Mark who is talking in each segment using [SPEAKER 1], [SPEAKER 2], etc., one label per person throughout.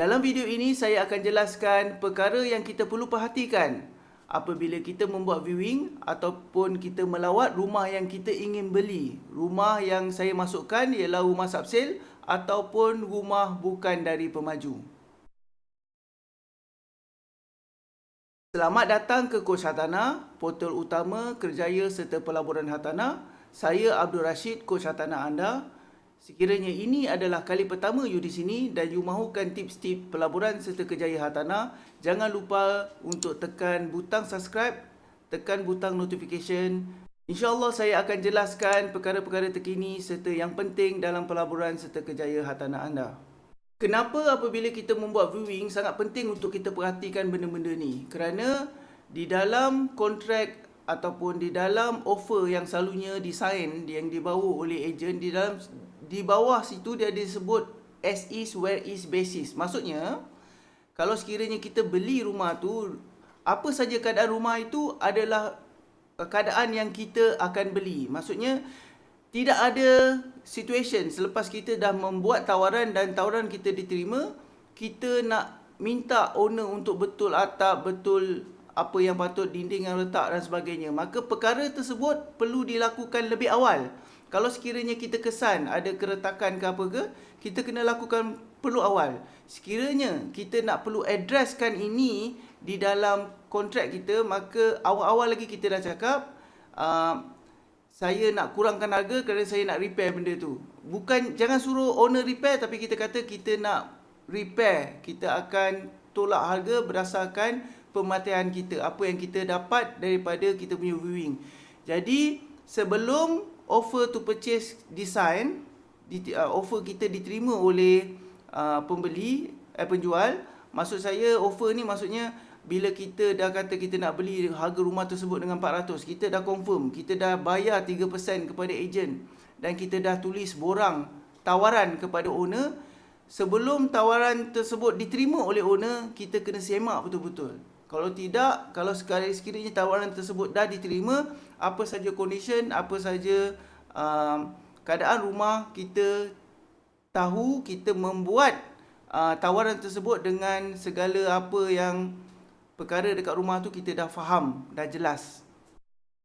[SPEAKER 1] Dalam video ini saya akan jelaskan perkara yang kita perlu perhatikan apabila kita membuat viewing ataupun kita melawat rumah yang kita ingin beli. Rumah yang saya masukkan ialah rumah subsale ataupun rumah bukan dari pemaju. Selamat datang ke Kos Hartanah, portal utama kerjaya serta pelaburan hartanah. Saya Abdul Rashid, Kos Hartanah anda. Sekiranya ini adalah kali pertama you di sini dan you mahukan tips-tips pelaburan serta kejayaan hartanah, jangan lupa untuk tekan butang subscribe, tekan butang notification. InsyaAllah saya akan jelaskan perkara-perkara terkini serta yang penting dalam pelaburan serta kejayaan hartanah anda. Kenapa apabila kita membuat viewing sangat penting untuk kita perhatikan benda-benda ni? Kerana di dalam kontrak ataupun di dalam offer yang selalunya disign yang dibawa oleh ejen di dalam di bawah situ dia disebut as is where is basis. Maksudnya kalau sekiranya kita beli rumah tu apa saja keadaan rumah itu adalah keadaan yang kita akan beli. Maksudnya tidak ada situation selepas kita dah membuat tawaran dan tawaran kita diterima, kita nak minta owner untuk betul atap, betul apa yang patut dinding yang letak dan sebagainya. Maka perkara tersebut perlu dilakukan lebih awal. Kalau sekiranya kita kesan ada keretakan ke apa ke, kita kena lakukan perlu awal. Sekiranya kita nak perlu addresskan ini di dalam kontrak kita, maka awal-awal lagi kita dah cakap, uh, saya nak kurangkan harga kerana saya nak repair benda tu. Bukan, jangan suruh owner repair tapi kita kata kita nak repair. Kita akan tolak harga berdasarkan pematian kita. Apa yang kita dapat daripada kita punya viewing. Jadi, sebelum offer to purchase design uh, offer kita diterima oleh uh, pembeli eh, penjual. Maksud saya offer ni maksudnya bila kita dah kata kita nak beli harga rumah tersebut dengan 400 kita dah confirm kita dah bayar 3% kepada ejen dan kita dah tulis borang tawaran kepada owner. Sebelum tawaran tersebut diterima oleh owner kita kena semak betul-betul kalau tidak, kalau sekiranya tawaran tersebut dah diterima, apa saja condition, apa saja um, keadaan rumah kita tahu kita membuat uh, tawaran tersebut dengan segala apa yang perkara dekat rumah tu kita dah faham, dah jelas.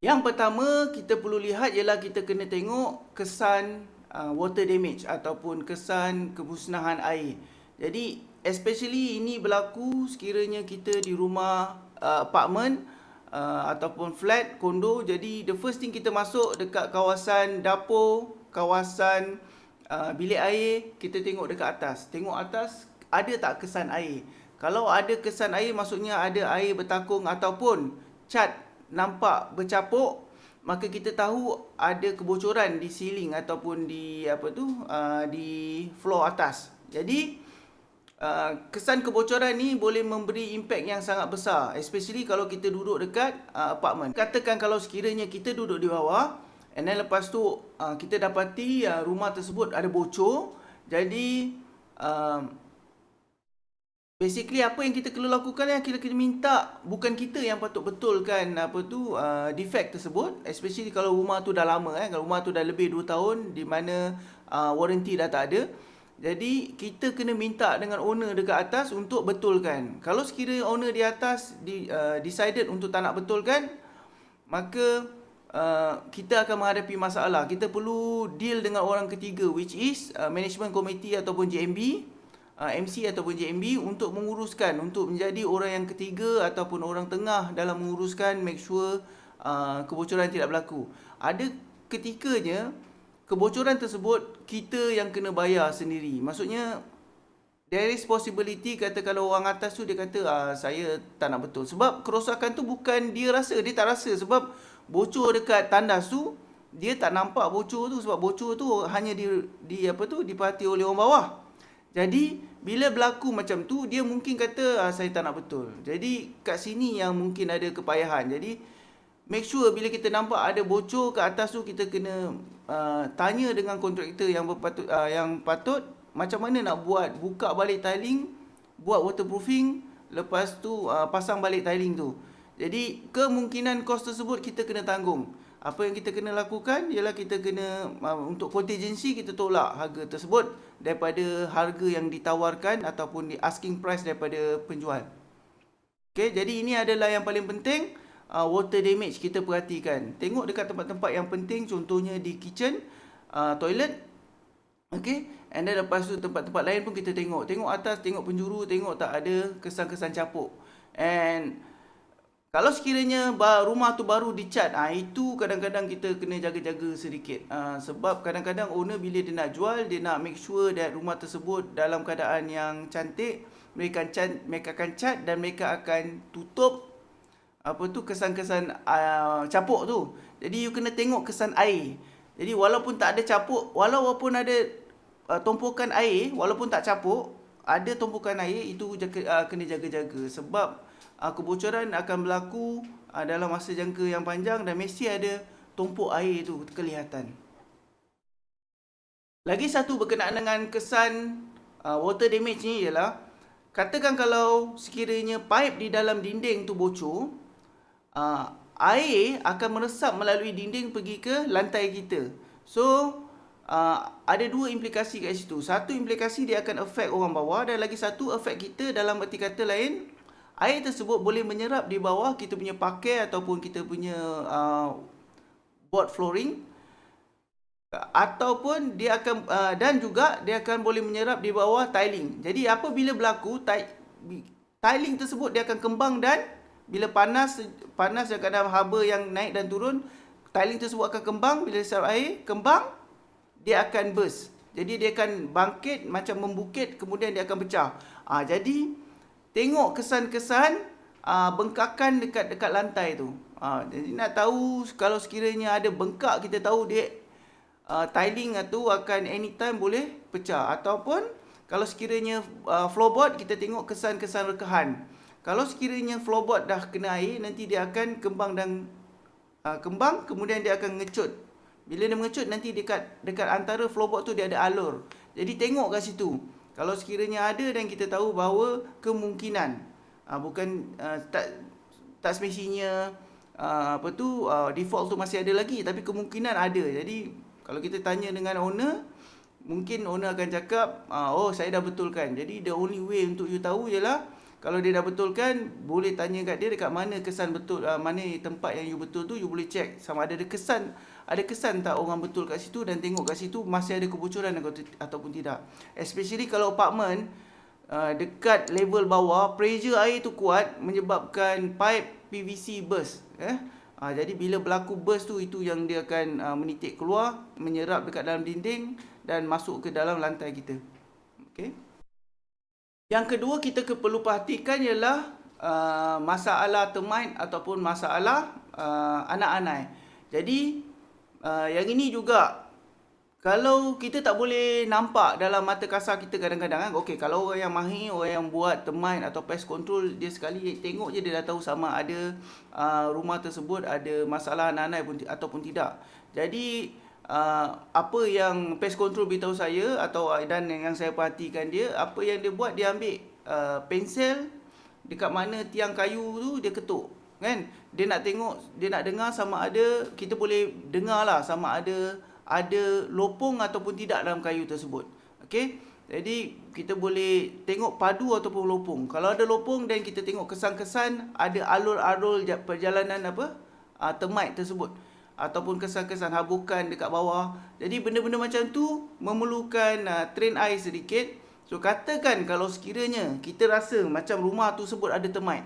[SPEAKER 1] Yang pertama kita perlu lihat ialah kita kena tengok kesan uh, water damage ataupun kesan kemusnahan air. Jadi especially ini berlaku sekiranya kita di rumah uh, apartment uh, ataupun flat kondo jadi the first thing kita masuk dekat kawasan dapur kawasan uh, bilik air kita tengok dekat atas. Tengok atas ada tak kesan air? Kalau ada kesan air maksudnya ada air bertakung ataupun cat nampak bercapuk maka kita tahu ada kebocoran di ceiling ataupun di apa tu uh, di floor atas. Jadi Uh, kesan kebocoran ni boleh memberi impact yang sangat besar especially kalau kita duduk dekat uh, apartment. Katakan kalau sekiranya kita duduk di bawah and then lepas tu uh, kita dapati uh, rumah tersebut ada bocor jadi uh, basically apa yang kita perlu lakukan yang kita kena minta bukan kita yang patut betulkan apa tu uh, defect tersebut especially kalau rumah tu dah lama eh. Kalau rumah tu dah lebih 2 tahun di mana uh, warranty dah tak ada jadi kita kena minta dengan owner dekat atas untuk betulkan. Kalau sekiranya owner di atas di, uh, decided untuk tak nak betulkan, maka uh, kita akan menghadapi masalah. Kita perlu deal dengan orang ketiga which is uh, management committee ataupun JMB, uh, MC ataupun JMB untuk menguruskan, untuk menjadi orang yang ketiga ataupun orang tengah dalam menguruskan make sure uh, kebocoran tidak berlaku. Ada ketikanya kebocoran tersebut kita yang kena bayar sendiri. Maksudnya there is possibility kata kalau orang atas tu dia kata ah saya tak nak betul. Sebab kerosakan tu bukan dia rasa, dia tak rasa sebab bocor dekat tandas tu dia tak nampak bocor tu sebab bocor tu hanya di di apa tu diperhati oleh orang bawah. Jadi bila berlaku macam tu dia mungkin kata ah, saya tak nak betul. Jadi kat sini yang mungkin ada kepayahan. Jadi make sure bila kita nampak ada bocor ke atas tu kita kena uh, tanya dengan kontraktor yang berpatut uh, yang patut macam mana nak buat buka balik tiling buat waterproofing lepas tu uh, pasang balik tiling tu. Jadi kemungkinan kos tersebut kita kena tanggung. Apa yang kita kena lakukan ialah kita kena uh, untuk contingency kita tolak harga tersebut daripada harga yang ditawarkan ataupun di asking price daripada penjual. Okey, jadi ini adalah yang paling penting uh, water damage kita perhatikan. Tengok dekat tempat-tempat yang penting contohnya di kitchen, uh, toilet. Okey, and then lepas tu tempat-tempat lain pun kita tengok. Tengok atas, tengok penjuru, tengok tak ada kesan-kesan capuk. And kalau sekiranya rumah tu baru dicat, ah itu kadang-kadang kita kena jaga-jaga sedikit. Ah, sebab kadang-kadang owner bila dia nak jual, dia nak make sure that rumah tersebut dalam keadaan yang cantik, mereka akan mereka akan cat dan mereka akan tutup apa tu kesan-kesan uh, capuk tu. Jadi you kena tengok kesan air. Jadi walaupun tak ada capuk, walaupun ada uh, tumpukan air, walaupun tak capuk, ada tumpukan air itu jaga, uh, kena jaga-jaga sebab uh, kebocoran akan berlaku uh, dalam masa jangka yang panjang dan mesti ada tumpuk air itu kelihatan. Lagi satu berkenaan dengan kesan uh, water damage ni ialah katakan kalau sekiranya pipe di dalam dinding tu bocor, uh, air akan meresap melalui dinding pergi ke lantai kita. So uh, ada dua implikasi kat situ. Satu implikasi dia akan affect orang bawah dan lagi satu affect kita dalam erti kata lain air tersebut boleh menyerap di bawah kita punya pakai ataupun kita punya uh, board flooring ataupun dia akan uh, dan juga dia akan boleh menyerap di bawah tiling. Jadi apabila berlaku tiling tersebut dia akan kembang dan bila panas panas dekat dalam haba yang naik dan turun tiling tersebut akan kembang bila serap air kembang dia akan burst. Jadi dia akan bangkit macam membukit kemudian dia akan pecah. Ah jadi tengok kesan-kesan uh, bengkakan dekat dekat lantai tu. Uh, jadi nak tahu kalau sekiranya ada bengkak kita tahu dia uh, tiling tu akan anytime boleh pecah ataupun kalau sekiranya uh, floorboard kita tengok kesan-kesan rekahan. Kalau sekiranya floorboard dah kena air nanti dia akan kembang dan uh, kembang kemudian dia akan ngecut. Bila dia mengecut nanti dekat dekat antara floorboard tu dia ada alur. Jadi tengok kat situ. Kalau sekiranya ada dan kita tahu bahawa kemungkinan uh, bukan uh, tak tak semestinya uh, apa tu uh, default tu masih ada lagi tapi kemungkinan ada. Jadi kalau kita tanya dengan owner mungkin owner akan cakap uh, oh saya dah betulkan. Jadi the only way untuk you tahu ialah kalau dia dah betulkan boleh tanya kat dia dekat mana kesan betul uh, mana tempat yang you betul tu you boleh check sama ada ada kesan ada kesan tak orang betul kat situ dan tengok kat situ masih ada kebocoran ataupun tidak. Especially kalau apartment uh, dekat level bawah, pressure air tu kuat menyebabkan pipe PVC burst. Eh? Uh, jadi bila berlaku burst tu, itu yang dia akan uh, menitik keluar, menyerap dekat dalam dinding dan masuk ke dalam lantai kita. Okay. Yang kedua kita perlu perhatikan ialah uh, masalah termite ataupun masalah uh, anak-anak. Jadi uh, yang ini juga kalau kita tak boleh nampak dalam mata kasar kita kadang-kadang kan okey kalau orang yang mahir orang yang buat termite atau pest control dia sekali tengok je dia dah tahu sama ada uh, rumah tersebut ada masalah anak-anak pun ataupun tidak jadi uh, apa yang pest control beritahu saya atau dan yang saya perhatikan dia apa yang dia buat dia ambil uh, pensel dekat mana tiang kayu tu dia ketuk kan? Dia nak tengok dia nak dengar sama ada kita boleh dengar lah sama ada ada lopong ataupun tidak dalam kayu tersebut. Okey? Jadi kita boleh tengok padu ataupun lopong. Kalau ada lopong dan kita tengok kesan-kesan ada alur-alur perjalanan apa? Uh, termite tersebut ataupun kesan-kesan habukan dekat bawah. Jadi benda-benda macam tu memerlukan uh, train eye sedikit. So katakan kalau sekiranya kita rasa macam rumah tu sebut ada termite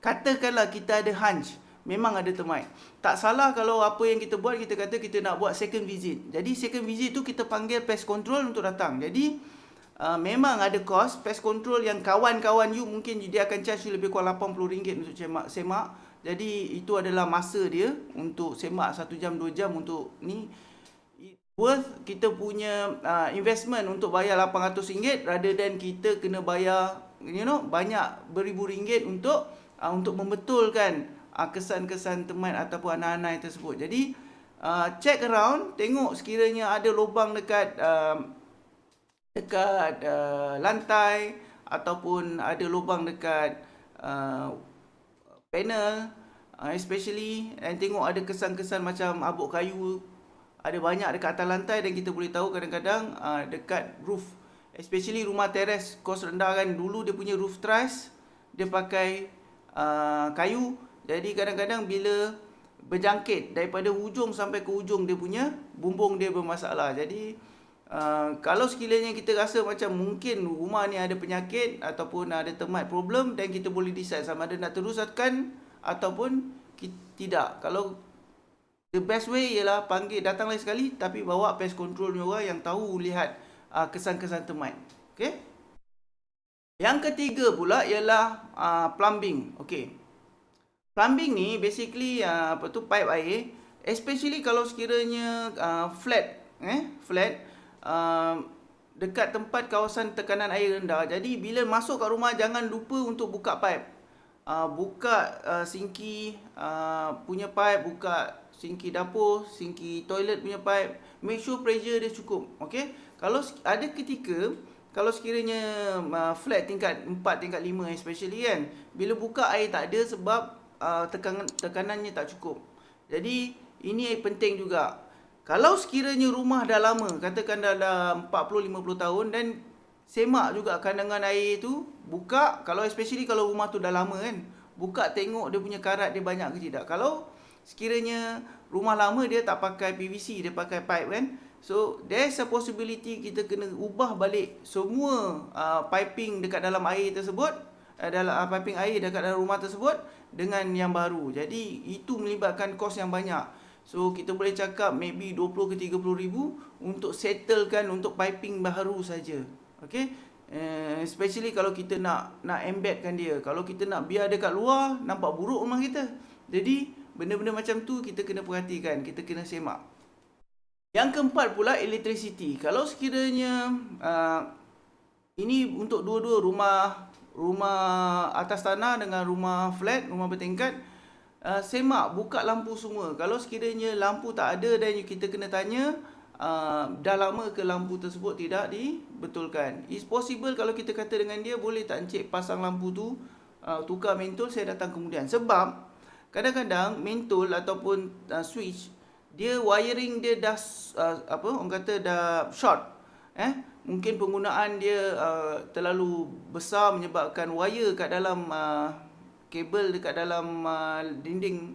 [SPEAKER 1] Katakanlah kita ada hunch Memang ada termite. Tak salah kalau apa yang kita buat Kita kata kita nak buat second visit. Jadi second visit tu kita panggil pest control untuk datang. Jadi uh, Memang ada cost. Pest control yang kawan-kawan you Mungkin dia akan charge you lebih kurang RM80 untuk semak, semak Jadi itu adalah masa dia Untuk semak 1 jam 2 jam untuk ni Worth kita punya uh, investment untuk bayar RM800 Rather than kita kena bayar You know Banyak beribu ringgit untuk uh, untuk membetulkan uh, kesan-kesan teman ataupun anak-anak tersebut. Jadi uh, check around, tengok sekiranya ada lubang dekat uh, dekat uh, lantai ataupun ada lubang dekat uh, panel uh, especially and tengok ada kesan-kesan macam abuk kayu ada banyak dekat atas lantai dan kita boleh tahu kadang-kadang uh, dekat roof. Especially rumah teres kos rendah kan dulu dia punya roof truss dia pakai uh, kayu. Jadi kadang-kadang bila berjangkit daripada hujung sampai ke hujung dia punya bumbung dia bermasalah. Jadi uh, kalau sekiranya kita rasa macam mungkin rumah ni ada penyakit ataupun ada termite problem dan kita boleh decide sama ada nak teruskan ataupun tidak kalau The best way ialah panggil datang lagi sekali tapi bawa pest control ni orang yang tahu lihat uh, kesan-kesan termite. Okey. Yang ketiga pula ialah uh, plumbing. Okey. Plumbing ni basically uh, apa tu pipe air especially kalau sekiranya uh, flat eh flat uh, dekat tempat kawasan tekanan air rendah. Jadi bila masuk kat rumah jangan lupa untuk buka pipe. Uh, buka uh, sinki uh, punya pipe, buka sinki dapur, sinki toilet punya pipe, make sure pressure dia cukup. Okey. Kalau ada ketika kalau sekiranya uh, flat tingkat 4 tingkat 5 especially kan, bila buka air tak ada sebab uh, tekanan tekanannya tak cukup. Jadi ini penting juga. Kalau sekiranya rumah dah lama, katakan dah dalam 40 50 tahun dan semak juga kandangan air tu, buka kalau especially kalau rumah tu dah lama kan, buka tengok dia punya karat dia banyak ke tidak. Kalau sekiranya rumah lama dia tak pakai PVC dia pakai pipe kan. So there's a possibility kita kena ubah balik semua uh, piping dekat dalam air tersebut uh, dalam uh, piping air dekat dalam rumah tersebut dengan yang baru. Jadi itu melibatkan kos yang banyak so kita boleh cakap maybe 20 ke 30 ribu untuk settlekan untuk piping baru saja okey uh, especially kalau kita nak nak embedkan dia kalau kita nak biar dekat luar nampak buruk rumah kita jadi Benda-benda macam tu kita kena perhatikan, kita kena semak. Yang keempat pula electricity. Kalau sekiranya uh, ini untuk dua-dua rumah rumah atas tanah dengan rumah flat, rumah bertingkat, uh, semak buka lampu semua. Kalau sekiranya lampu tak ada dan kita kena tanya uh, dah lama ke lampu tersebut tidak dibetulkan. It's possible kalau kita kata dengan dia boleh tak encik pasang lampu tu uh, tukar mentol saya datang kemudian. Sebab kadang-kadang mentol ataupun uh, switch dia wiring dia dah uh, apa orang kata dah short eh mungkin penggunaan dia uh, terlalu besar menyebabkan wire kat dalam uh, kabel dekat dalam uh, dinding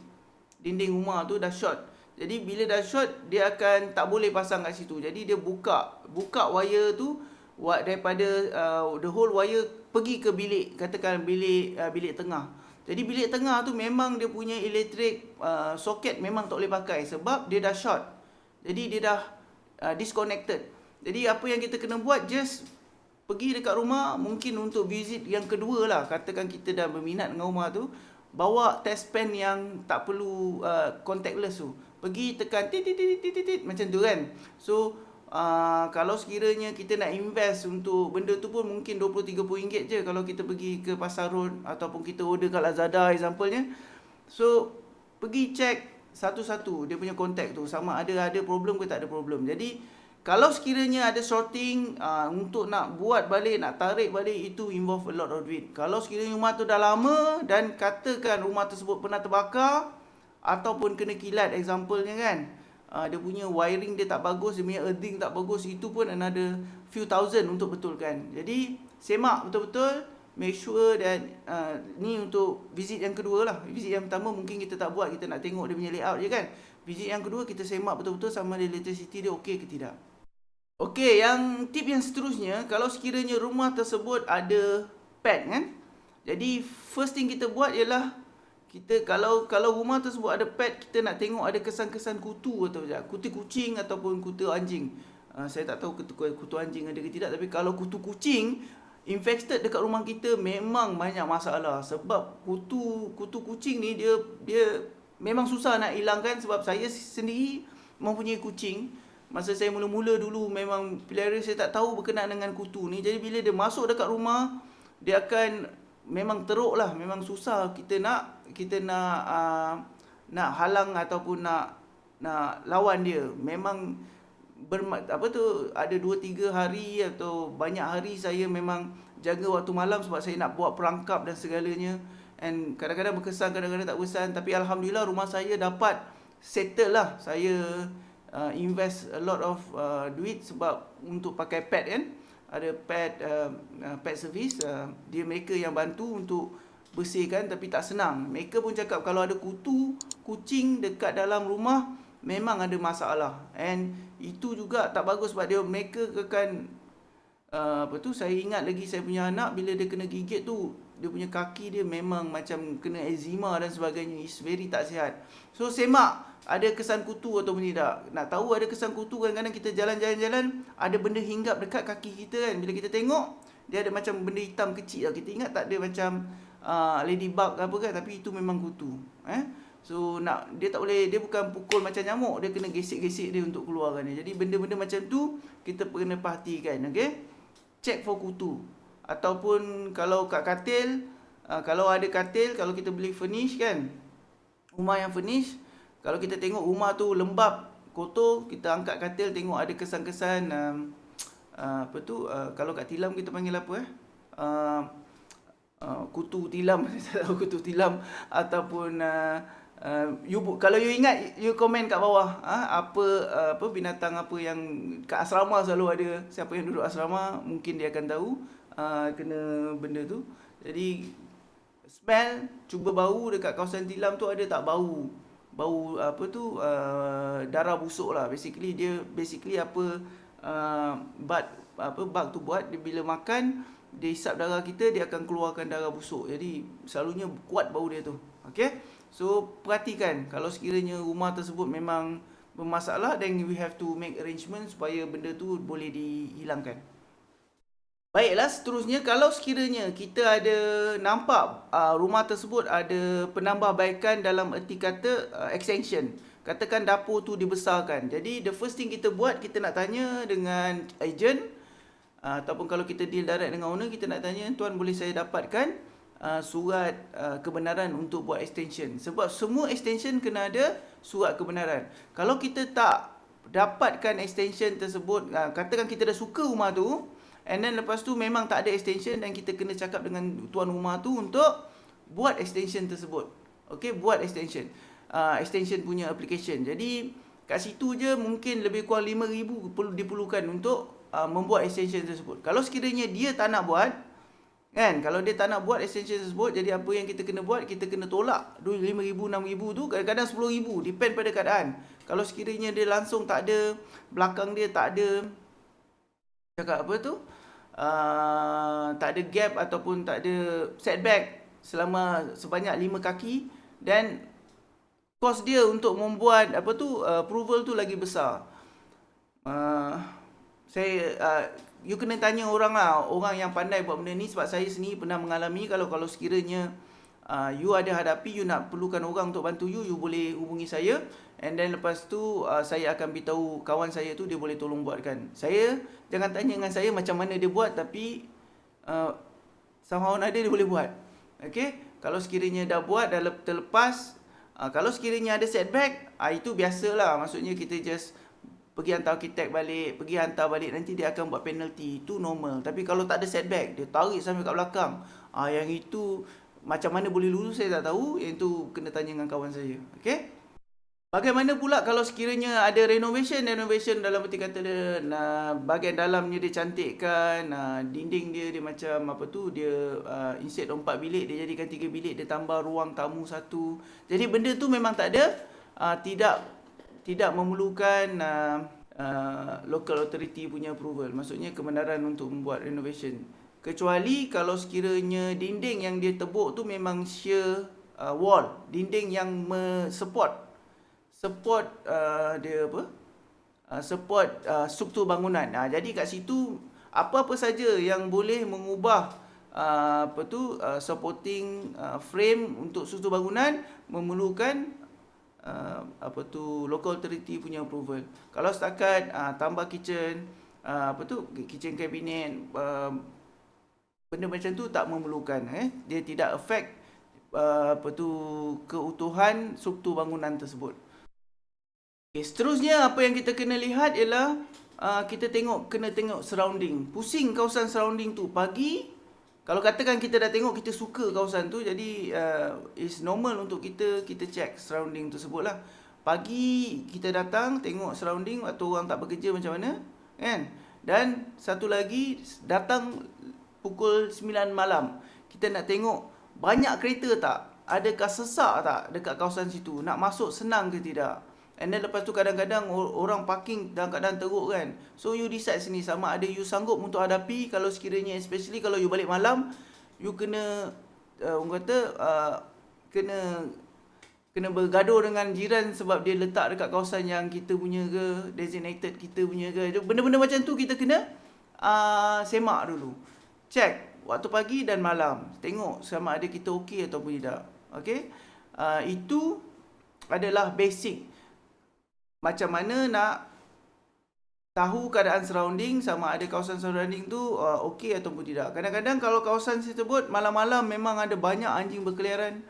[SPEAKER 1] dinding rumah tu dah short jadi bila dah short dia akan tak boleh pasang kat situ jadi dia buka buka wire tu daripada uh, the whole wire pergi ke bilik katakan bilik uh, bilik tengah jadi bilik tengah tu memang dia punya elektrik uh, soket memang tak boleh pakai sebab dia dah short. Jadi dia dah uh, disconnected. Jadi apa yang kita kena buat just pergi dekat rumah mungkin untuk visit yang kedua lah. Katakan kita dah berminat dengan rumah tu. Bawa test pen yang tak perlu uh, contactless tu. Pergi tekan tit tit tit tit tit macam tu kan. So uh, kalau sekiranya kita nak invest untuk benda tu pun mungkin 20 30 ringgit je kalau kita pergi ke pasar road ataupun kita order kat Lazada examplenya. So pergi check satu-satu dia punya kontak tu sama ada ada problem ke tak ada problem. Jadi kalau sekiranya ada sorting uh, untuk nak buat balik, nak tarik balik itu involve a lot of duit. Kalau sekiranya rumah tu dah lama dan katakan rumah tersebut pernah terbakar ataupun kena kilat examplenya kan uh, dia punya wiring dia tak bagus, dia punya earthing tak bagus, itu pun another few thousand untuk betulkan. Jadi semak betul-betul, make sure dan uh, ni untuk visit yang kedua lah. Visit yang pertama mungkin kita tak buat, kita nak tengok dia punya layout je kan. Visit yang kedua kita semak betul-betul sama ada electricity dia okey ke tidak. Okey, yang tip yang seterusnya, kalau sekiranya rumah tersebut ada pet kan. Jadi first thing kita buat ialah kita kalau kalau rumah tersebut ada pet kita nak tengok ada kesan-kesan kutu atau tak kutu kucing ataupun kutu anjing. Uh, saya tak tahu kutu, kutu anjing ada ke tidak tapi kalau kutu kucing infected dekat rumah kita memang banyak masalah. Sebab kutu kutu kucing ni dia dia memang susah nak hilangkan sebab saya sendiri mempunyai kucing masa saya mula-mula dulu memang pelihara saya tak tahu berkenaan dengan kutu ni. Jadi bila dia masuk dekat rumah dia akan memang teruk lah. Memang susah. Kita nak kita nak uh, nak halang ataupun nak nak lawan dia. Memang ber, apa tu ada 2 3 hari atau banyak hari saya memang jaga waktu malam sebab saya nak buat perangkap dan segalanya. And kadang-kadang berkesan kadang-kadang tak berkesan. Tapi alhamdulillah rumah saya dapat settle lah. Saya uh, invest a lot of uh, duit sebab untuk pakai pet kan? Ada pet uh, uh, pet service uh, dia mereka yang bantu untuk bersihkan tapi tak senang. Mereka pun cakap kalau ada kutu kucing dekat dalam rumah memang ada masalah. And itu juga tak bagus sebab dia mereka akan uh, apa tu saya ingat lagi saya punya anak bila dia kena gigit tu dia punya kaki dia memang macam kena eczema dan sebagainya. Is very tak sihat. So semak ada kesan kutu atau tidak nak tahu ada kesan kutu kadang-kadang kita jalan-jalan-jalan ada benda hinggap dekat kaki kita kan. Bila kita tengok dia ada macam benda hitam kecil kita ingat tak ada macam uh, ladybug apa kan? Tapi itu memang kutu eh? So nak dia tak boleh dia bukan pukul macam nyamuk. Dia kena gesek-gesek dia untuk keluarkan dia. Jadi benda-benda macam tu kita kena perhatikan okey? Check for kutu ataupun kalau kat katil uh, kalau ada katil kalau kita beli furnish kan. Rumah yang furnish kalau kita tengok rumah tu lembab kotor kita angkat katil tengok ada kesan-kesan um, uh, apa tu uh, kalau kat tilam kita panggil apa eh? Uh, uh, kutu tilam kutu tilam ataupun uh, Uh, you kalau you ingat you komen kat bawah ha, apa uh, apa binatang apa yang kat asrama selalu ada. Siapa yang duduk asrama mungkin dia akan tahu uh, kena benda tu. Jadi smell cuba bau dekat kawasan tilam tu ada tak bau? Bau apa tu uh, darah busuk lah basically dia basically apa uh, bug apa bug tu buat dia bila makan dia hisap darah kita dia akan keluarkan darah busuk. Jadi selalunya kuat bau dia tu. Okey. So perhatikan kalau sekiranya rumah tersebut memang bermasalah then we have to make arrangement supaya benda tu boleh dihilangkan. Baiklah, seterusnya kalau sekiranya kita ada nampak uh, rumah tersebut ada penambahbaikan dalam erti kata uh, extension. Katakan dapur tu dibesarkan. Jadi the first thing kita buat, kita nak tanya dengan agent uh, ataupun kalau kita deal direct dengan owner, kita nak tanya, tuan boleh saya dapatkan uh, surat uh, kebenaran untuk buat extension. Sebab semua extension kena ada surat kebenaran. Kalau kita tak dapatkan extension tersebut, uh, katakan kita dah suka rumah tu, And then lepas tu memang tak ada extension dan kita kena cakap dengan tuan rumah tu untuk buat extension tersebut. Okay, buat extension. Uh, extension punya application. Jadi kat situ je mungkin lebih kurang 5000 perlu diperlukan untuk uh, membuat extension tersebut. Kalau sekiranya dia tak nak buat kan, kalau dia tak nak buat extension tersebut, jadi apa yang kita kena buat? Kita kena tolak 5000 6000 tu kadang-kadang 10000 depend pada keadaan. Kalau sekiranya dia langsung tak ada belakang dia tak ada cakap apa tu? Uh, tak ada gap ataupun tak ada setback selama sebanyak 5 kaki dan kos dia untuk membuat apa tu uh, approval tu lagi besar. Uh, saya uh, you kena tanya orang lah, orang yang pandai buat benda ni sebab saya sendiri pernah mengalami kalau kalau sekiranya uh, you ada hadapi you nak perlukan orang untuk bantu you, you boleh hubungi saya and then lepas tu uh, saya akan beritahu kawan saya tu dia boleh tolong buatkan. Saya jangan tanya dengan saya macam mana dia buat tapi uh, somehow ada dia boleh buat. Okey, kalau sekiranya dah buat dah terlepas uh, kalau sekiranya ada setback, uh, itu biasalah. Maksudnya kita just pergi hantar arkitek balik, pergi hantar balik nanti dia akan buat penalty. Itu normal. Tapi kalau tak ada setback, dia tarik sampai kat belakang. Ah yang itu macam mana boleh lulus saya tak tahu. Yang itu kena tanya dengan kawan saya. Okey? Bagaimana pula kalau sekiranya ada renovation renovation dalam erti kata dia nah, bahagian dalamnya dia cantikkan nah, dinding dia dia macam apa tu dia uh, instead empat bilik dia jadikan tiga bilik dia tambah ruang tamu satu jadi benda tu memang tak ada uh, tidak tidak memerlukan uh, uh, local authority punya approval maksudnya kebenaran untuk membuat renovation kecuali kalau sekiranya dinding yang dia tebuk tu memang sheer uh, wall dinding yang support support uh, dia apa uh, support uh, struktur bangunan. Uh, jadi kat situ apa-apa saja yang boleh mengubah uh, apa tu uh, supporting uh, frame untuk struktur bangunan memerlukan uh, apa tu local authority punya approval. Kalau setakat uh, tambah kitchen uh, apa tu kitchen cabinet uh, benda macam tu tak memerlukan eh dia tidak affect uh, apa tu keutuhan struktur bangunan tersebut. Okay, seterusnya apa yang kita kena lihat ialah uh, kita tengok kena tengok surrounding. Pusing kawasan surrounding tu pagi kalau katakan kita dah tengok kita suka kawasan tu jadi uh, it's normal untuk kita kita check surrounding tersebut lah pagi kita datang tengok surrounding waktu orang tak bekerja macam mana kan dan satu lagi datang pukul 9 malam kita nak tengok banyak kereta tak adakah sesak tak dekat kawasan situ nak masuk senang ke tidak And then lepas tu kadang-kadang orang parking dalam keadaan teruk kan. So you decide sini sama ada you sanggup untuk hadapi kalau sekiranya especially kalau you balik malam you kena uh, orang kata uh, kena kena bergaduh dengan jiran sebab dia letak dekat kawasan yang kita punya ke designated kita punya ke. Benda-benda macam tu kita kena uh, semak dulu. Check waktu pagi dan malam. Tengok sama ada kita okey ataupun tidak. Okay. Uh, itu adalah basic macam mana nak tahu keadaan surrounding sama ada kawasan surrounding tu uh, okey ataupun tidak. Kadang-kadang kalau kawasan tersebut malam-malam memang ada banyak anjing berkeliaran.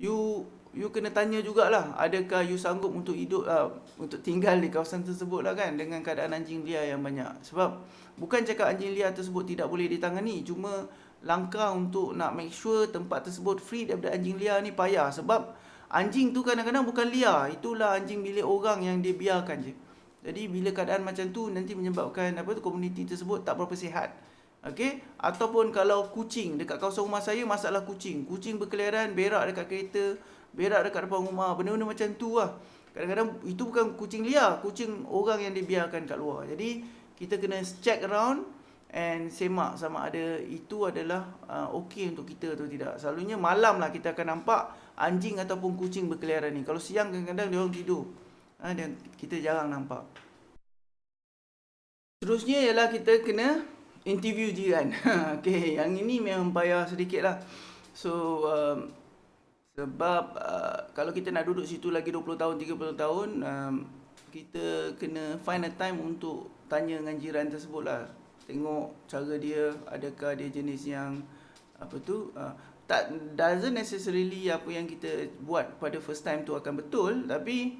[SPEAKER 1] You you kena tanya jugalah adakah you sanggup untuk hidup uh, untuk tinggal di kawasan tersebut lah kan dengan keadaan anjing liar yang banyak. Sebab bukan cakap anjing liar tersebut tidak boleh ditangani, cuma langkah untuk nak make sure tempat tersebut free daripada anjing liar ni payah sebab Anjing tu kadang-kadang bukan liar. Itulah anjing milik orang yang dia biarkan je. Jadi bila keadaan macam tu nanti menyebabkan apa tu komuniti tersebut tak berapa sihat. Okey? Ataupun kalau kucing dekat kawasan rumah saya masalah kucing. Kucing berkeliaran berak dekat kereta, berak dekat depan rumah, benda-benda macam tu lah. Kadang-kadang itu bukan kucing liar, kucing orang yang dibiarkan kat luar. Jadi kita kena check around and semak sama ada itu adalah uh, okey untuk kita atau tidak. Selalunya malam lah kita akan nampak anjing ataupun kucing berkeliaran ni. Kalau siang kadang-kadang dia orang tidur. Ha, dan kita jarang nampak. Terusnya ialah kita kena interview jiran. okay, yang ini memang payah sedikit lah. So, um, sebab uh, kalau kita nak duduk situ lagi 20 tahun, 30 tahun, um, kita kena find a time untuk tanya dengan jiran tersebut lah. Tengok cara dia, adakah dia jenis yang apa tu, uh, tak doesn't necessarily apa yang kita buat pada first time tu akan betul tapi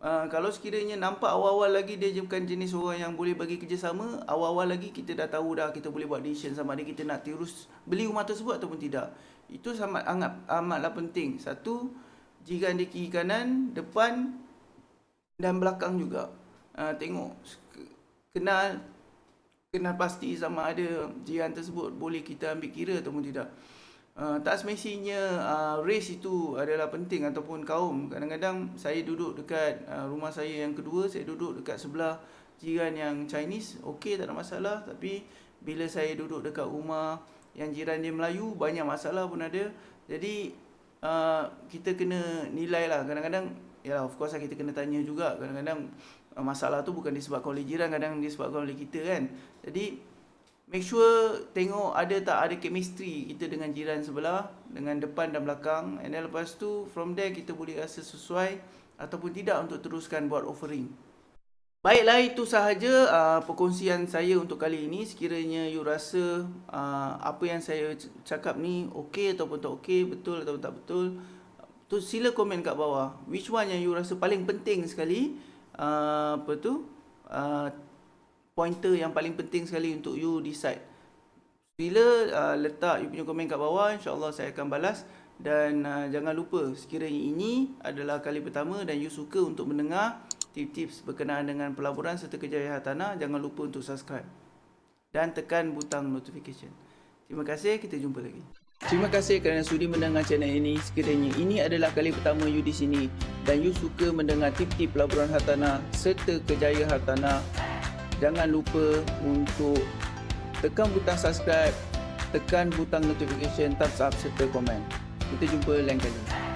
[SPEAKER 1] uh, kalau sekiranya nampak awal-awal lagi dia bukan jenis orang yang boleh bagi kerjasama awal-awal lagi kita dah tahu dah kita boleh buat decision sama ada kita nak terus beli rumah tersebut ataupun tidak. Itu sangat amat amatlah penting. Satu jiran di kiri kanan depan dan belakang juga. Uh, tengok kenal kenal pasti sama ada jiran tersebut boleh kita ambil kira ataupun tidak Uh, tak semestinya uh, race itu adalah penting ataupun kaum. Kadang-kadang saya duduk dekat uh, rumah saya yang kedua, saya duduk dekat sebelah jiran yang Chinese, okey tak ada masalah. Tapi bila saya duduk dekat rumah yang jiran dia Melayu, banyak masalah pun ada. Jadi uh, kita kena nilai lah. Kadang-kadang, ya of course lah kita kena tanya juga. Kadang-kadang uh, masalah tu bukan disebabkan oleh jiran, kadang disebabkan oleh kita kan. Jadi Make sure tengok ada tak ada chemistry kita dengan jiran sebelah Dengan depan dan belakang. And then lepas tu from there kita boleh rasa sesuai Ataupun tidak untuk teruskan buat offering. Baiklah itu sahaja uh, perkongsian saya untuk kali ini. Sekiranya you rasa uh, apa yang saya cakap ni okey ataupun tak okey Betul ataupun tak betul tu Sila komen kat bawah. Which one yang you rasa paling penting sekali? Uh, Apa tu? Uh, pointer yang paling penting sekali untuk you decide. Bila uh, letak you punya komen kat bawah, insyaAllah saya akan balas. Dan uh, jangan lupa, sekiranya ini adalah kali pertama dan you suka untuk mendengar tips-tips berkenaan dengan pelaburan serta kejayaan hartanah, jangan lupa untuk subscribe. Dan tekan butang notification. Terima kasih, kita jumpa lagi. Terima kasih kerana sudi mendengar channel ini. Sekiranya ini adalah kali pertama you di sini dan you suka mendengar tip-tip pelaburan hartanah serta kejayaan hartanah, jangan lupa untuk tekan butang subscribe, tekan butang notification, thumbs up serta komen. Kita jumpa lain kali.